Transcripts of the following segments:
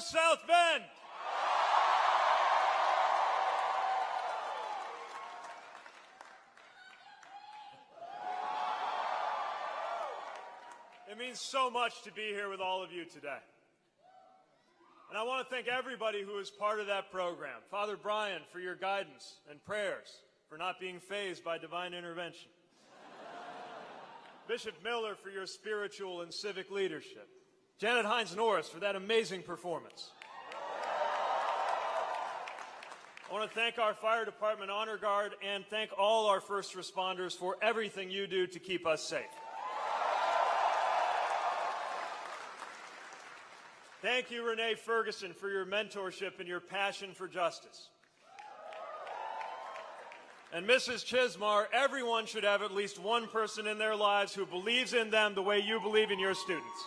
South Bend! It means so much to be here with all of you today. And I want to thank everybody who was part of that program. Father Brian for your guidance and prayers, for not being fazed by divine intervention. Bishop Miller for your spiritual and civic leadership. Janet Hines Norris for that amazing performance. I want to thank our fire department honor guard and thank all our first responders for everything you do to keep us safe. Thank you, Renee Ferguson, for your mentorship and your passion for justice. And Mrs. Chismar, everyone should have at least one person in their lives who believes in them the way you believe in your students.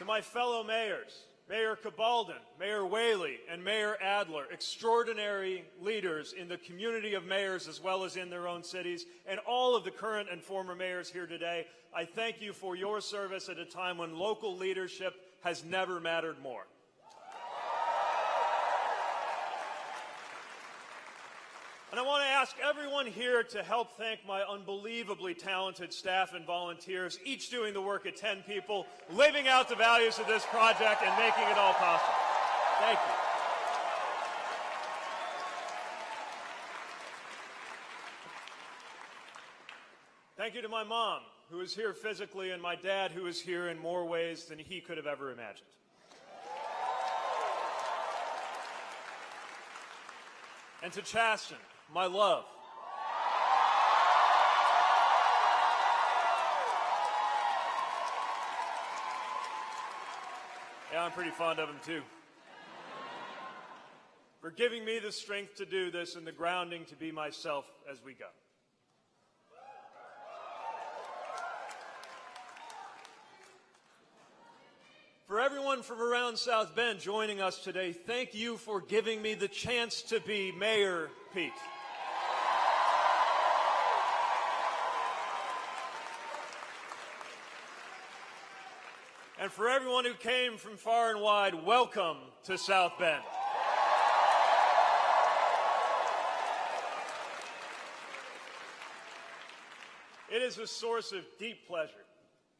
To my fellow mayors, Mayor Cabaldon, Mayor Whaley, and Mayor Adler, extraordinary leaders in the community of mayors as well as in their own cities, and all of the current and former mayors here today, I thank you for your service at a time when local leadership has never mattered more. And I want to ask everyone here to help thank my unbelievably talented staff and volunteers, each doing the work of 10 people, living out the values of this project and making it all possible. Thank you. Thank you to my mom, who is here physically, and my dad, who is here in more ways than he could have ever imagined. And to Chasten, my love. Yeah, I'm pretty fond of him too. For giving me the strength to do this and the grounding to be myself as we go. For everyone from around South Bend joining us today, thank you for giving me the chance to be Mayor Pete. And for everyone who came from far and wide, welcome to South Bend. It is a source of deep pleasure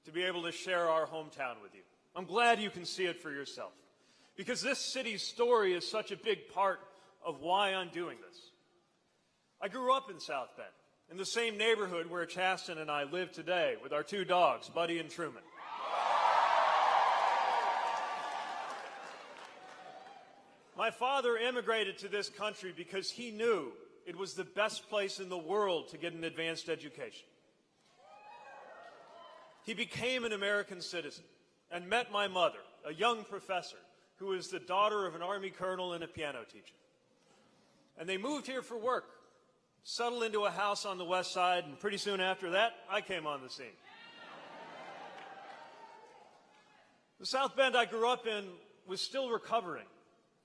to be able to share our hometown with you. I'm glad you can see it for yourself because this city's story is such a big part of why I'm doing this. I grew up in South Bend, in the same neighborhood where Chasten and I live today with our two dogs, Buddy and Truman. My father immigrated to this country because he knew it was the best place in the world to get an advanced education. He became an American citizen and met my mother, a young professor who was the daughter of an Army colonel and a piano teacher. And they moved here for work, settled into a house on the west side, and pretty soon after that, I came on the scene. The South Bend I grew up in was still recovering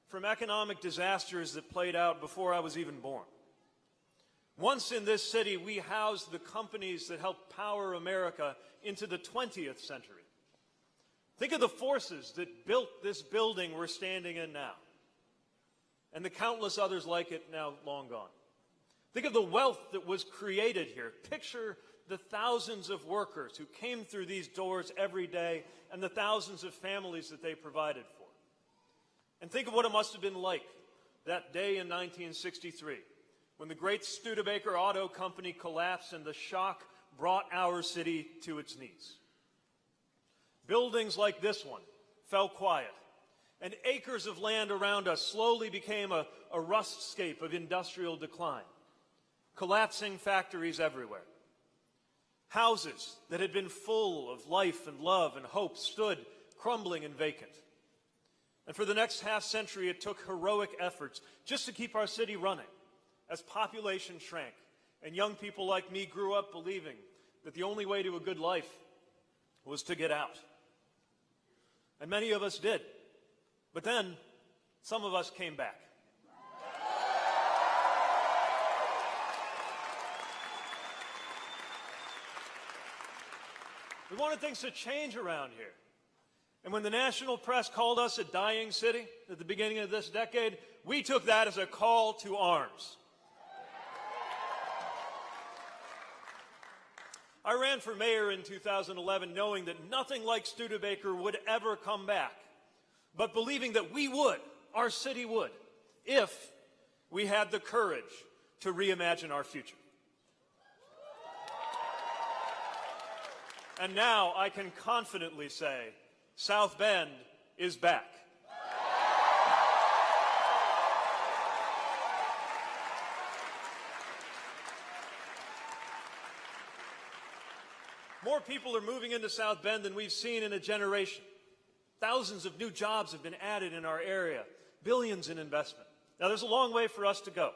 from economic disasters that played out before I was even born. Once in this city, we housed the companies that helped power America into the 20th century. Think of the forces that built this building we're standing in now, and the countless others like it now long gone. Think of the wealth that was created here. Picture the thousands of workers who came through these doors every day and the thousands of families that they provided for. And think of what it must have been like that day in 1963 when the great Studebaker Auto Company collapsed and the shock brought our city to its knees. Buildings like this one fell quiet, and acres of land around us slowly became a, a rustscape of industrial decline, collapsing factories everywhere. Houses that had been full of life and love and hope stood crumbling and vacant. And for the next half century, it took heroic efforts just to keep our city running as population shrank and young people like me grew up believing that the only way to a good life was to get out. And many of us did. But then some of us came back. We wanted things to change around here. And when the national press called us a dying city at the beginning of this decade, we took that as a call to arms. I ran for mayor in 2011 knowing that nothing like Studebaker would ever come back, but believing that we would, our city would, if we had the courage to reimagine our future. And now I can confidently say South Bend is back. More people are moving into South Bend than we've seen in a generation. Thousands of new jobs have been added in our area, billions in investment. Now, there's a long way for us to go,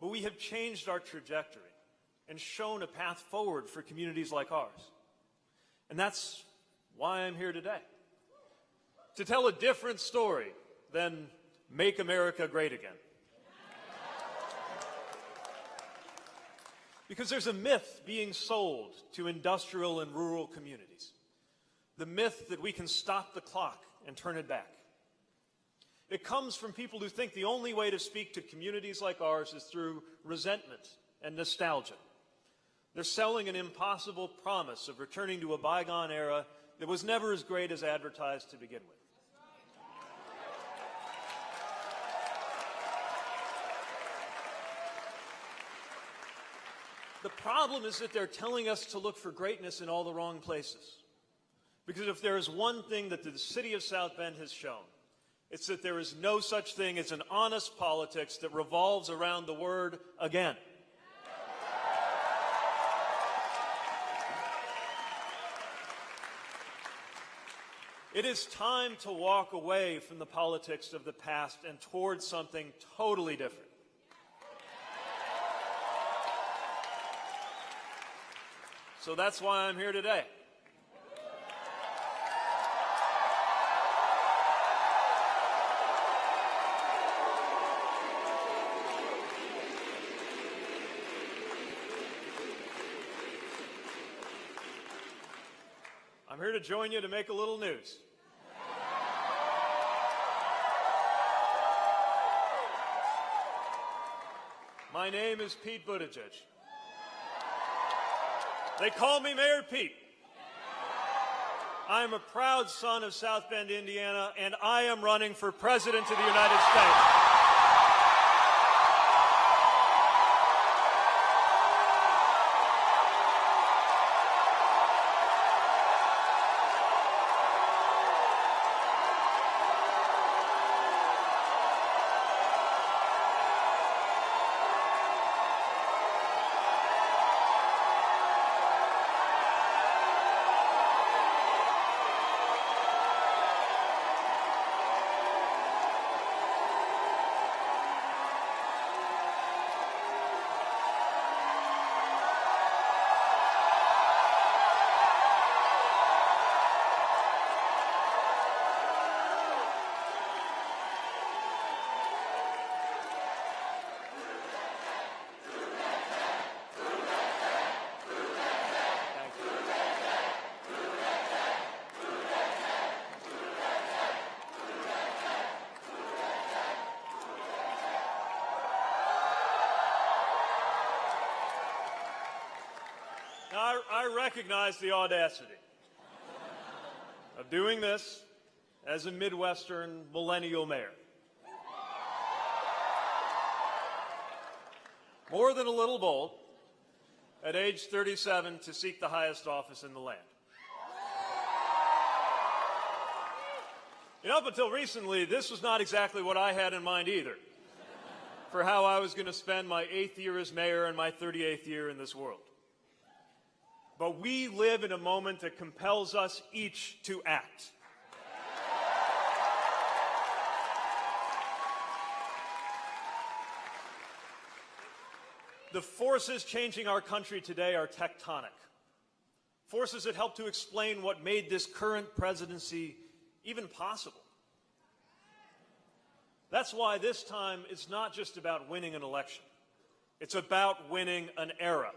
but we have changed our trajectory and shown a path forward for communities like ours. And that's why I'm here today. To tell a different story than Make America Great Again. Because there's a myth being sold to industrial and rural communities. The myth that we can stop the clock and turn it back. It comes from people who think the only way to speak to communities like ours is through resentment and nostalgia. They're selling an impossible promise of returning to a bygone era that was never as great as advertised to begin with. The problem is that they're telling us to look for greatness in all the wrong places. Because if there is one thing that the city of South Bend has shown, it's that there is no such thing as an honest politics that revolves around the word again. It is time to walk away from the politics of the past and towards something totally different. So that's why I'm here today. I'm here to join you to make a little news. My name is Pete Buttigieg. They call me Mayor Pete. I am a proud son of South Bend, Indiana, and I am running for President of the United States. Recognize the audacity of doing this as a Midwestern millennial mayor. More than a little bold, at age 37, to seek the highest office in the land. Know, up until recently, this was not exactly what I had in mind either for how I was going to spend my eighth year as mayor and my 38th year in this world. But we live in a moment that compels us each to act. The forces changing our country today are tectonic. Forces that help to explain what made this current presidency even possible. That's why this time it's not just about winning an election. It's about winning an era.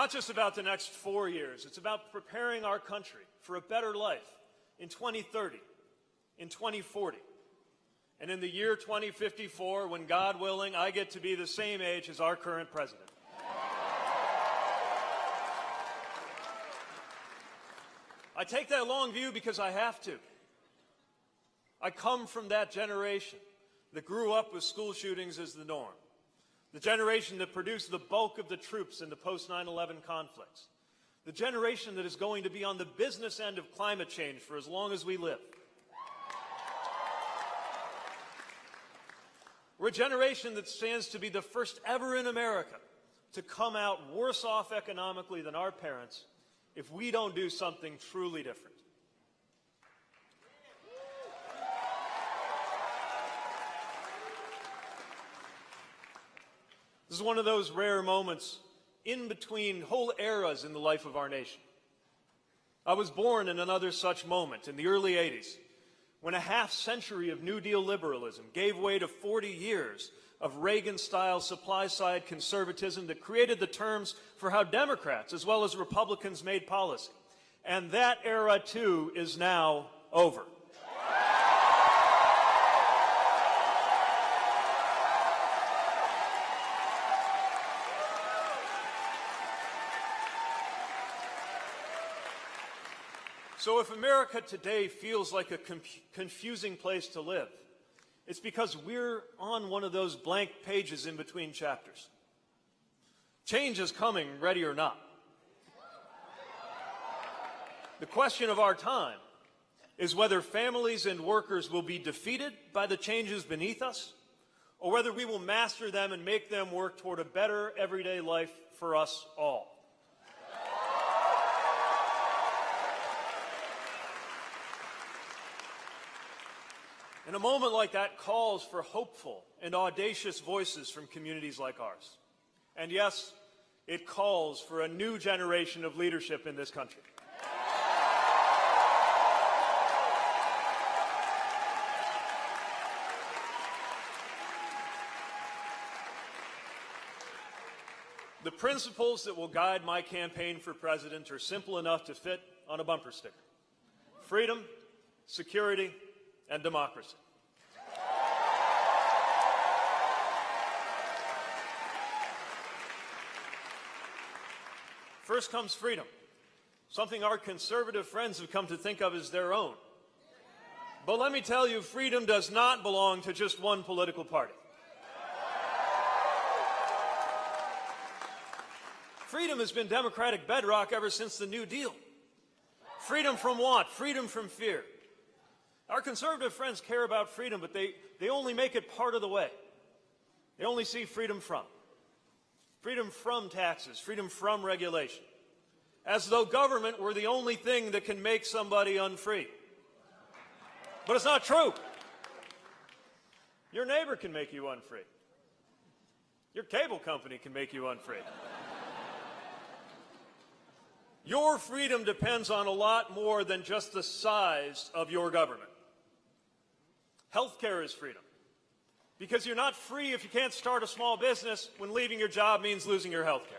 Not just about the next four years, it's about preparing our country for a better life in 2030, in 2040, and in the year 2054, when God willing, I get to be the same age as our current president. I take that long view because I have to. I come from that generation that grew up with school shootings as the norm, the generation that produced the bulk of the troops in the post 9 11 conflicts, the generation that is going to be on the business end of climate change for as long as we live. We're a generation that stands to be the first ever in America to come out worse off economically than our parents if we don't do something truly different. This is one of those rare moments in between whole eras in the life of our nation. I was born in another such moment in the early 80s when a half century of New Deal liberalism gave way to 40 years of Reagan-style supply-side conservatism that created the terms for how Democrats as well as Republicans made policy. And that era, too, is now over. So if America today feels like a confusing place to live, it's because we're on one of those blank pages in between chapters. Change is coming, ready or not. The question of our time is whether families and workers will be defeated by the changes beneath us, or whether we will master them and make them work toward a better everyday life for us all. And a moment like that calls for hopeful and audacious voices from communities like ours. And yes, it calls for a new generation of leadership in this country. The principles that will guide my campaign for president are simple enough to fit on a bumper sticker. Freedom, security, and democracy. First comes freedom, something our conservative friends have come to think of as their own. But let me tell you, freedom does not belong to just one political party. Freedom has been democratic bedrock ever since the New Deal. Freedom from what? Freedom from fear. Our conservative friends care about freedom, but they, they only make it part of the way. They only see freedom from. Freedom from taxes, freedom from regulation. As though government were the only thing that can make somebody unfree. But it's not true. Your neighbor can make you unfree. Your cable company can make you unfree. Your freedom depends on a lot more than just the size of your government. Healthcare is freedom. Because you're not free if you can't start a small business when leaving your job means losing your health care.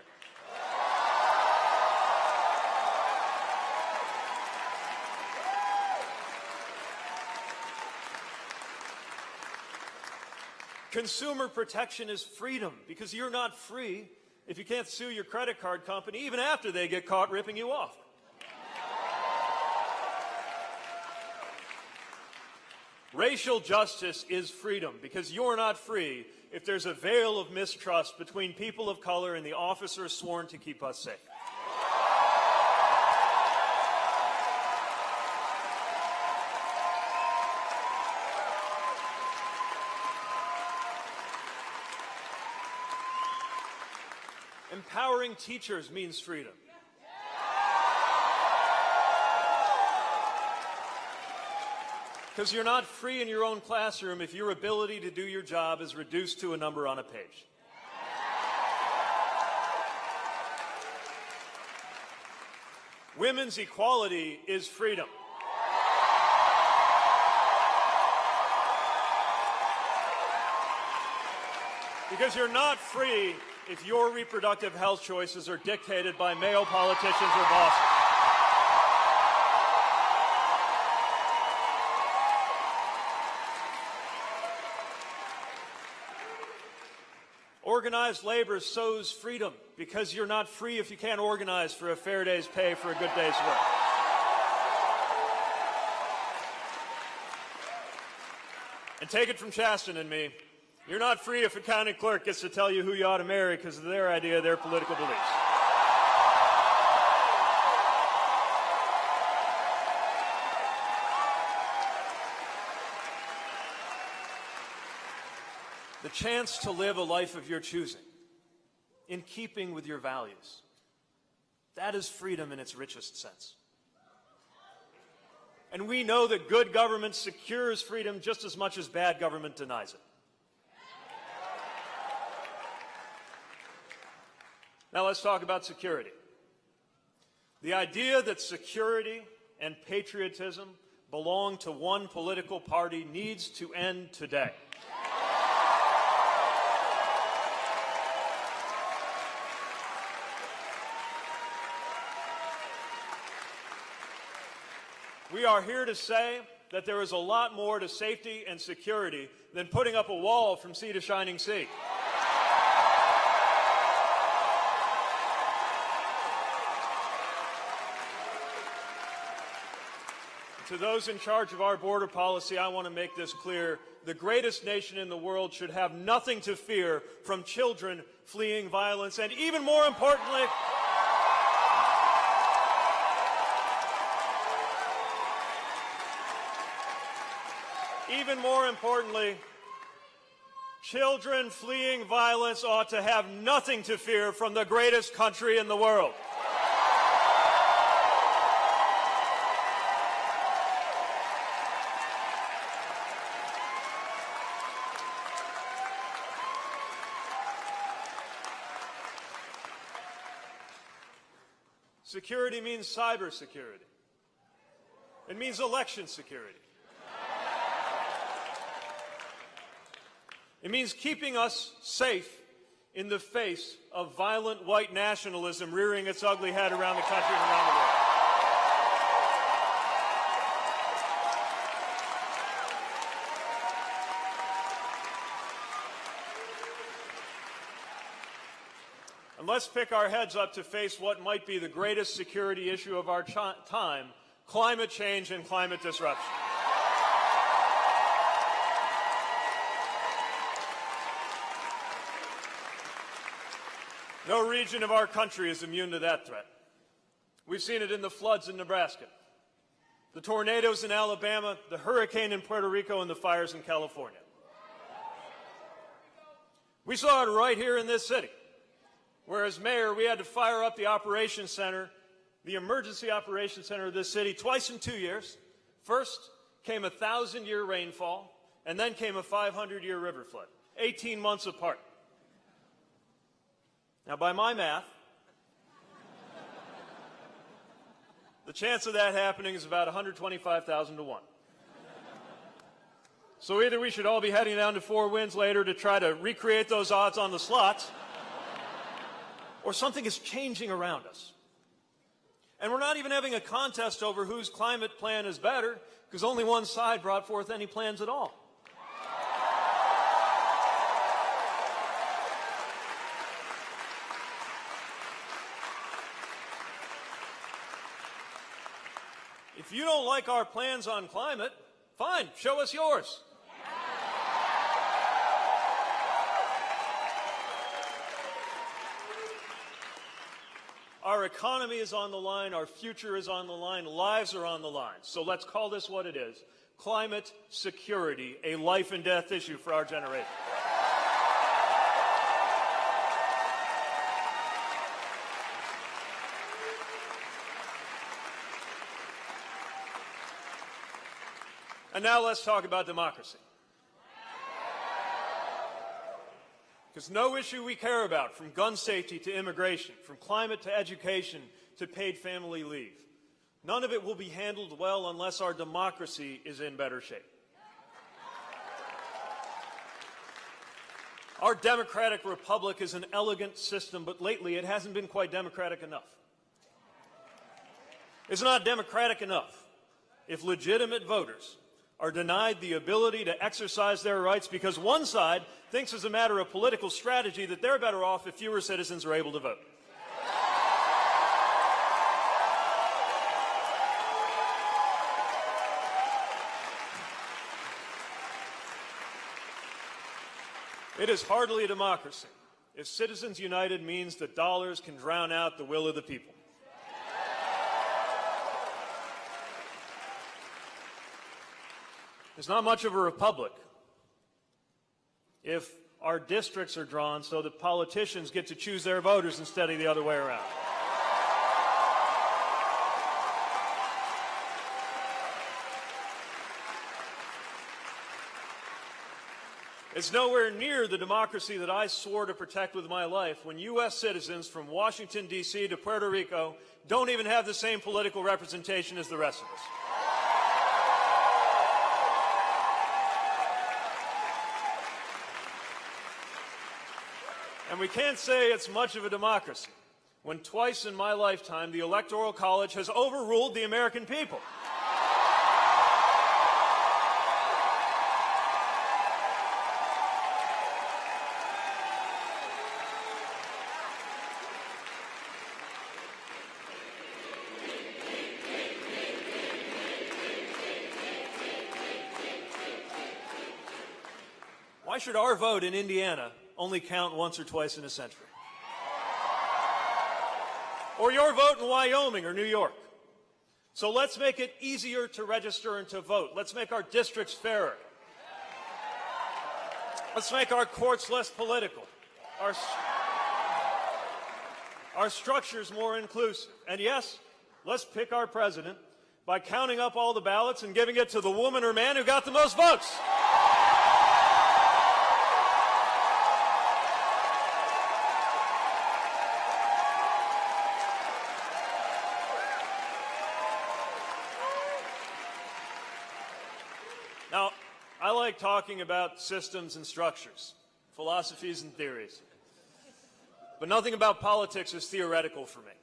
Consumer protection is freedom because you're not free if you can't sue your credit card company even after they get caught ripping you off. Racial justice is freedom because you're not free if there's a veil of mistrust between people of color and the officers sworn to keep us safe. Empowering teachers means freedom. Because you're not free in your own classroom if your ability to do your job is reduced to a number on a page. Women's equality is freedom. Because you're not free if your reproductive health choices are dictated by male politicians or bosses. Organized labor sows freedom because you're not free if you can't organize for a fair day's pay for a good day's work. And take it from Chasten and me, you're not free if a county clerk gets to tell you who you ought to marry because of their idea, their political beliefs. Chance to live a life of your choosing, in keeping with your values. That is freedom in its richest sense. And we know that good government secures freedom just as much as bad government denies it. Now let's talk about security. The idea that security and patriotism belong to one political party needs to end today. We are here to say that there is a lot more to safety and security than putting up a wall from sea to shining sea. To those in charge of our border policy, I want to make this clear. The greatest nation in the world should have nothing to fear from children fleeing violence, and even more importantly, even more importantly, children fleeing violence ought to have nothing to fear from the greatest country in the world. Security means cybersecurity. It means election security. It means keeping us safe in the face of violent white nationalism rearing its ugly head around the country and around the world. And let's pick our heads up to face what might be the greatest security issue of our time, climate change and climate disruption. No region of our country is immune to that threat. We've seen it in the floods in Nebraska, the tornadoes in Alabama, the hurricane in Puerto Rico, and the fires in California. We saw it right here in this city, where as mayor we had to fire up the operations center, the emergency operations center of this city twice in two years. First came a thousand year rainfall, and then came a 500 year river flood, 18 months apart. Now, by my math, the chance of that happening is about 125,000 to 1. So either we should all be heading down to Four Winds later to try to recreate those odds on the slots, or something is changing around us. And we're not even having a contest over whose climate plan is better, because only one side brought forth any plans at all. If you don't like our plans on climate, fine, show us yours. Our economy is on the line, our future is on the line, lives are on the line. So let's call this what it is climate security, a life and death issue for our generation. And now let's talk about democracy. Because no issue we care about, from gun safety to immigration, from climate to education to paid family leave, none of it will be handled well unless our democracy is in better shape. Our democratic republic is an elegant system, but lately it hasn't been quite democratic enough. It's not democratic enough if legitimate voters are denied the ability to exercise their rights because one side thinks as a matter of political strategy that they're better off if fewer citizens are able to vote. It is hardly a democracy if Citizens United means that dollars can drown out the will of the people. It's not much of a republic if our districts are drawn so that politicians get to choose their voters instead of the other way around. It's nowhere near the democracy that I swore to protect with my life when U.S. citizens from Washington, D.C. to Puerto Rico don't even have the same political representation as the rest of us. And we can't say it's much of a democracy when twice in my lifetime the Electoral College has overruled the American people. Why should our vote in Indiana only count once or twice in a century? Or your vote in Wyoming or New York? So let's make it easier to register and to vote. Let's make our districts fairer. Let's make our courts less political. Our, our structures more inclusive. And yes, let's pick our president by counting up all the ballots and giving it to the woman or man who got the most votes. Now, I like talking about systems and structures, philosophies and theories. But nothing about politics is theoretical for me.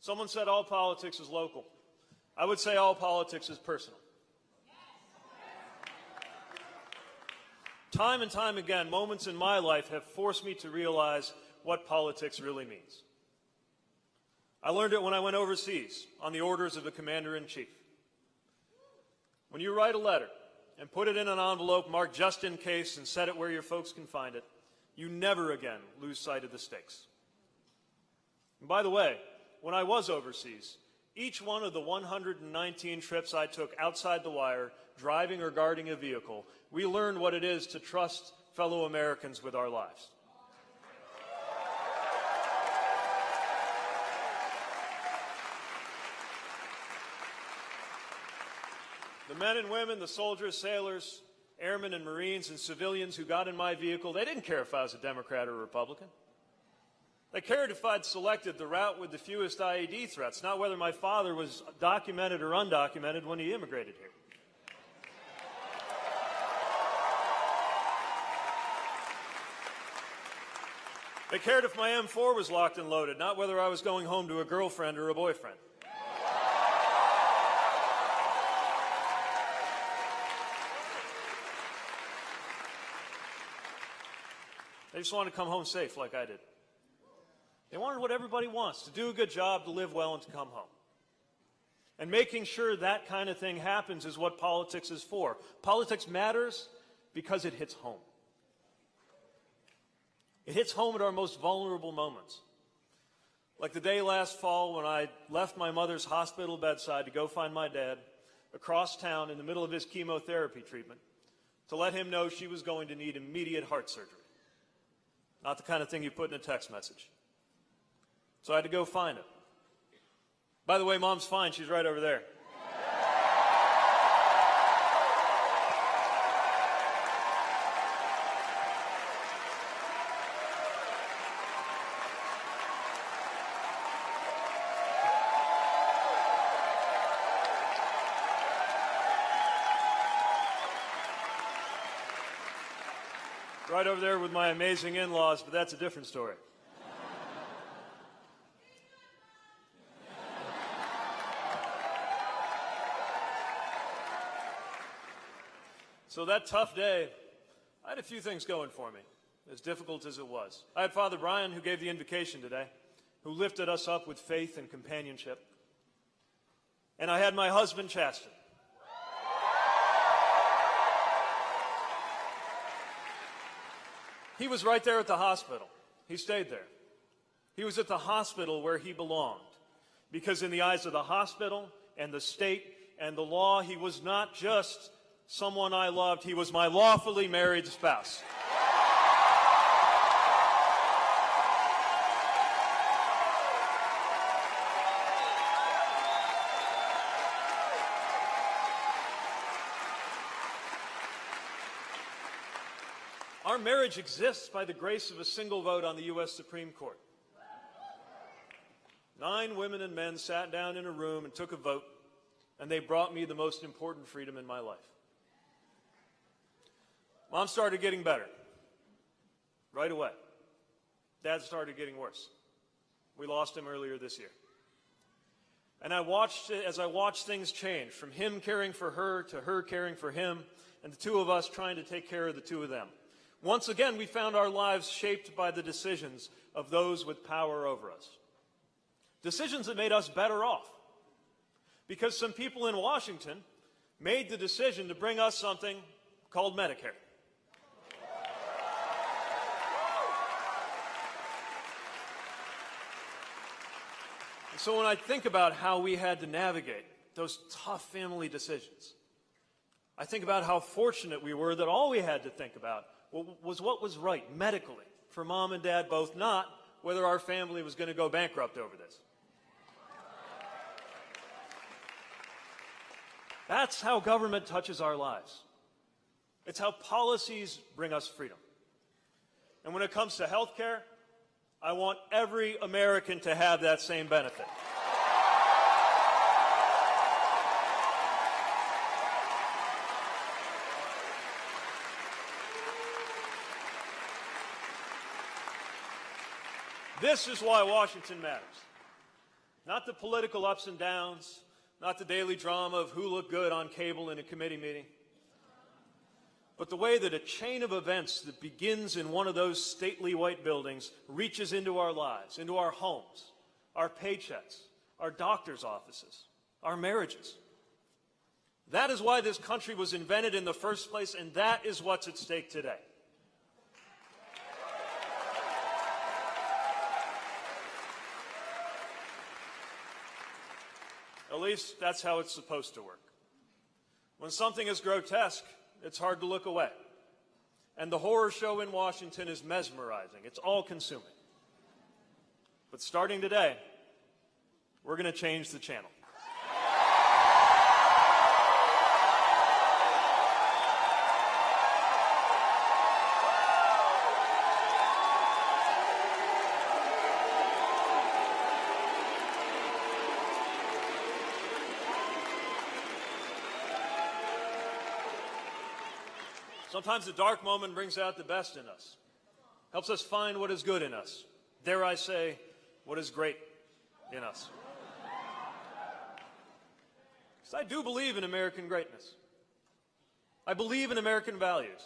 Someone said all politics is local. I would say all politics is personal. Time and time again, moments in my life have forced me to realize what politics really means. I learned it when I went overseas on the orders of the commander-in-chief. When you write a letter and put it in an envelope marked just in case and set it where your folks can find it, you never again lose sight of the stakes. And by the way, when I was overseas, each one of the 119 trips I took outside the wire, driving or guarding a vehicle, we learned what it is to trust fellow Americans with our lives. The men and women, the soldiers, sailors, airmen and Marines and civilians who got in my vehicle, they didn't care if I was a Democrat or a Republican. They cared if I'd selected the route with the fewest IED threats, not whether my father was documented or undocumented when he immigrated here. They cared if my M4 was locked and loaded, not whether I was going home to a girlfriend or a boyfriend. They just wanted to come home safe like I did. They wanted what everybody wants, to do a good job, to live well, and to come home. And making sure that kind of thing happens is what politics is for. Politics matters because it hits home. It hits home at our most vulnerable moments. Like the day last fall when I left my mother's hospital bedside to go find my dad across town in the middle of his chemotherapy treatment to let him know she was going to need immediate heart surgery. Not the kind of thing you put in a text message. So I had to go find him. By the way, mom's fine. She's right over there. Right over there with my amazing in laws, but that's a different story. So that tough day, I had a few things going for me, as difficult as it was. I had Father Brian, who gave the invocation today, who lifted us up with faith and companionship. And I had my husband, Chasten. He was right there at the hospital. He stayed there. He was at the hospital where he belonged. Because in the eyes of the hospital and the state and the law, he was not just someone I loved, he was my lawfully married spouse. Marriage exists by the grace of a single vote on the U.S. Supreme Court. Nine women and men sat down in a room and took a vote, and they brought me the most important freedom in my life. Mom started getting better right away. Dad started getting worse. We lost him earlier this year. And I watched as I watched things change from him caring for her to her caring for him, and the two of us trying to take care of the two of them. Once again, we found our lives shaped by the decisions of those with power over us. Decisions that made us better off. Because some people in Washington made the decision to bring us something called Medicare. So when I think about how we had to navigate those tough family decisions, I think about how fortunate we were that all we had to think about was what was right medically for mom and dad both, not whether our family was going to go bankrupt over this. That's how government touches our lives. It's how policies bring us freedom. And when it comes to health care, I want every American to have that same benefit. This is why Washington matters. Not the political ups and downs, not the daily drama of who looked good on cable in a committee meeting but the way that a chain of events that begins in one of those stately white buildings reaches into our lives, into our homes, our paychecks, our doctor's offices, our marriages. That is why this country was invented in the first place, and that is what's at stake today. At least that's how it's supposed to work. When something is grotesque, it's hard to look away. And the horror show in Washington is mesmerizing. It's all consuming. But starting today, we're going to change the channel. Sometimes the dark moment brings out the best in us, helps us find what is good in us. Dare I say, what is great in us. Because I do believe in American greatness. I believe in American values.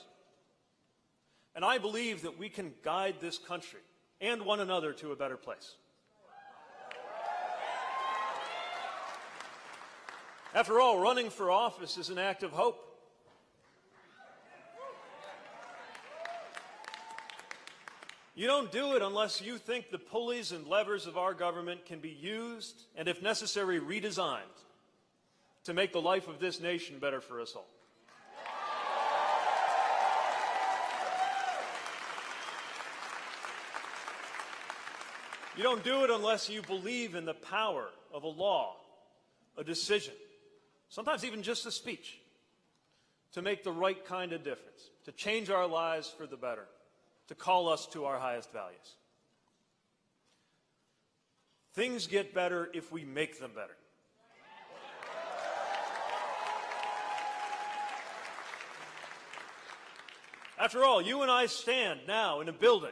And I believe that we can guide this country and one another to a better place. After all, running for office is an act of hope. You don't do it unless you think the pulleys and levers of our government can be used and, if necessary, redesigned to make the life of this nation better for us all. You don't do it unless you believe in the power of a law, a decision, sometimes even just a speech, to make the right kind of difference, to change our lives for the better to call us to our highest values. Things get better if we make them better. After all, you and I stand now in a building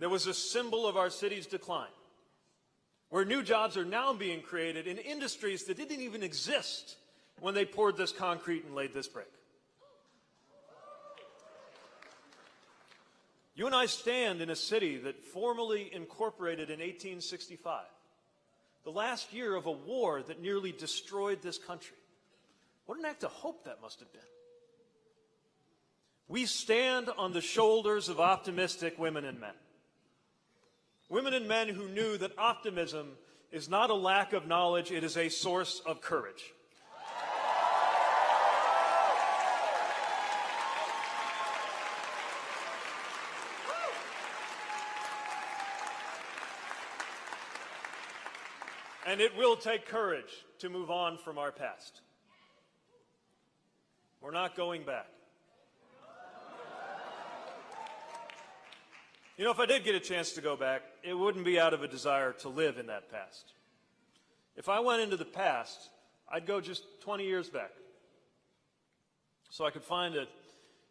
that was a symbol of our city's decline, where new jobs are now being created in industries that didn't even exist when they poured this concrete and laid this brick. You and I stand in a city that formally incorporated in 1865, the last year of a war that nearly destroyed this country. What an act of hope that must have been. We stand on the shoulders of optimistic women and men. Women and men who knew that optimism is not a lack of knowledge, it is a source of courage. And it will take courage to move on from our past. We're not going back. You know, if I did get a chance to go back, it wouldn't be out of a desire to live in that past. If I went into the past, I'd go just 20 years back. So I could find a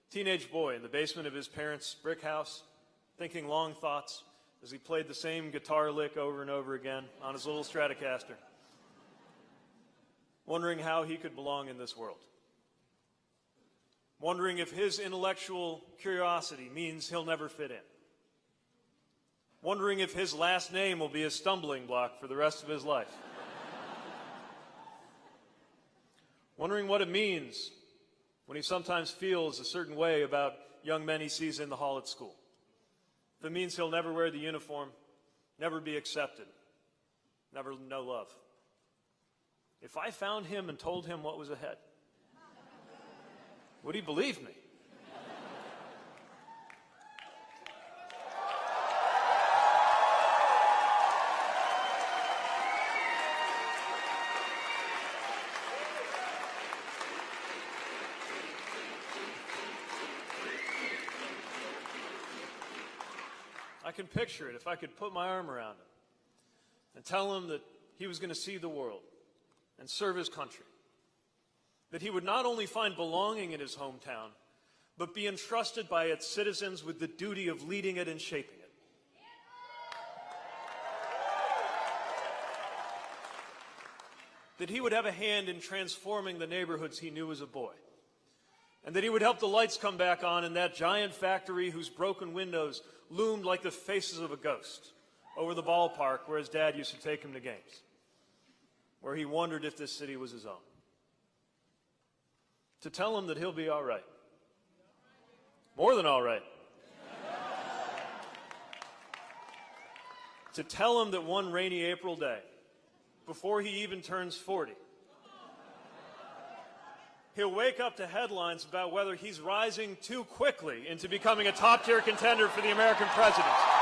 teenage boy in the basement of his parents' brick house, thinking long thoughts as he played the same guitar lick over and over again on his little Stratocaster, wondering how he could belong in this world. Wondering if his intellectual curiosity means he'll never fit in wondering if his last name will be a stumbling block for the rest of his life. wondering what it means when he sometimes feels a certain way about young men he sees in the hall at school. If it means he'll never wear the uniform, never be accepted, never know love. If I found him and told him what was ahead, would he believe me? Can picture it if I could put my arm around him and tell him that he was going to see the world and serve his country. That he would not only find belonging in his hometown, but be entrusted by its citizens with the duty of leading it and shaping it. That he would have a hand in transforming the neighborhoods he knew as a boy. And that he would help the lights come back on in that giant factory whose broken windows loomed like the faces of a ghost over the ballpark where his dad used to take him to games, where he wondered if this city was his own. To tell him that he'll be all right. More than all right. to tell him that one rainy April day, before he even turns 40, he'll wake up to headlines about whether he's rising too quickly into becoming a top tier contender for the American presidency.